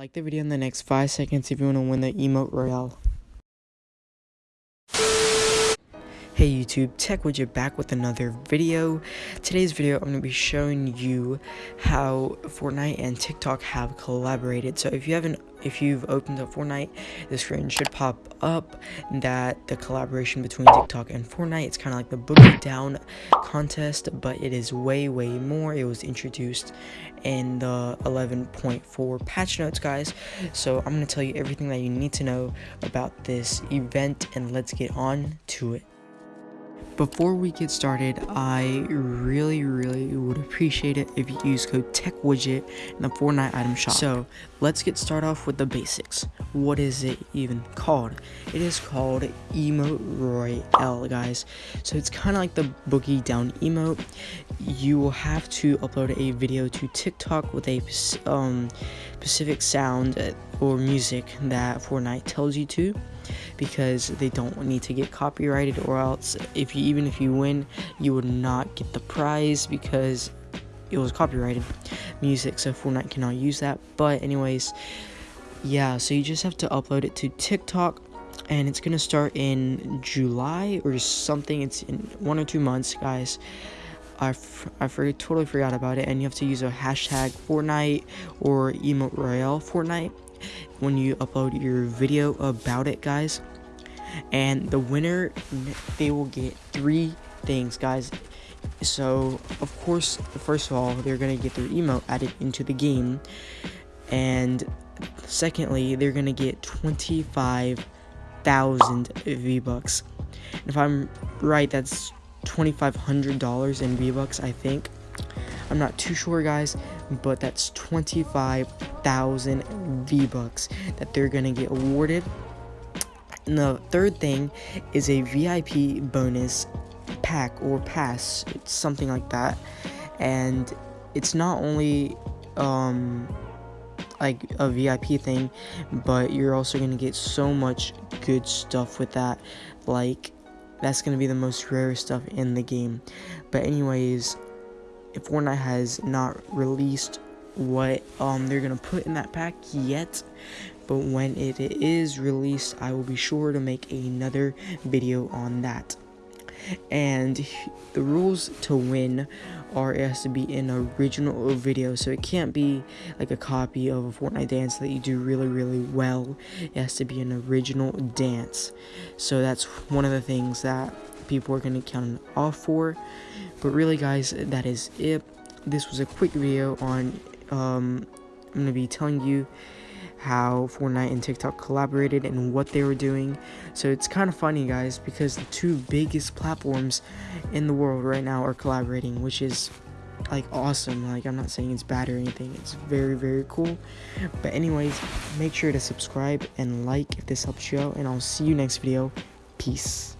like the video in the next 5 seconds if you want to win the emote royale. Hey YouTube, Tech Widget back with another video. Today's video I'm going to be showing you how Fortnite and TikTok have collaborated. So if you haven't if you've opened up Fortnite, the screen should pop up that the collaboration between TikTok and Fortnite, it's kind of like the Boogie Down contest, but it is way, way more. It was introduced in the 11.4 patch notes, guys. So I'm going to tell you everything that you need to know about this event, and let's get on to it. Before we get started, I really, really would appreciate it if you use code TechWidget in the Fortnite item shop. So, let's get started off with the basics. What is it even called? It is called Emote Royale, guys. So, it's kind of like the Boogie Down emote. You will have to upload a video to TikTok with a um, specific sound or music that Fortnite tells you to because they don't need to get copyrighted or else if you even if you win you would not get the prize because it was copyrighted music so Fortnite cannot use that. But anyways yeah so you just have to upload it to TikTok and it's gonna start in July or something. It's in one or two months guys. I, I totally forgot about it and you have to use a hashtag Fortnite or emote royale Fortnite when you upload your video about it guys. And the winner they will get three things guys. So of course first of all they're gonna get their emote added into the game. And secondly they're gonna get 25,000 V-Bucks. If I'm right that's $2,500 in V-Bucks I think I'm not too sure guys but that's 25,000 V-Bucks that they're gonna get awarded and the third thing is a VIP bonus pack or pass, it's something like that. And it's not only um like a VIP thing, but you're also going to get so much good stuff with that. Like that's going to be the most rare stuff in the game. But anyways, if Fortnite has not released what um they're to put in that pack yet, but when it is released I will be sure to make another video on that. And the rules to win are it has to be an original video. So it can't be like a copy of a Fortnite dance that you do really really well. It has to be an original dance. So that's one of the things that people are going to count off for but really guys that is it this was a quick video on um, I'm to be telling you how Fortnite and TikTok collaborated and what they were doing. So it's kind of funny, guys, because the two biggest platforms in the world right now are collaborating, which is like awesome. Like, I'm not saying it's bad or anything, it's very, very cool. But, anyways, make sure to subscribe and like if this helps you out, and I'll see you next video. Peace.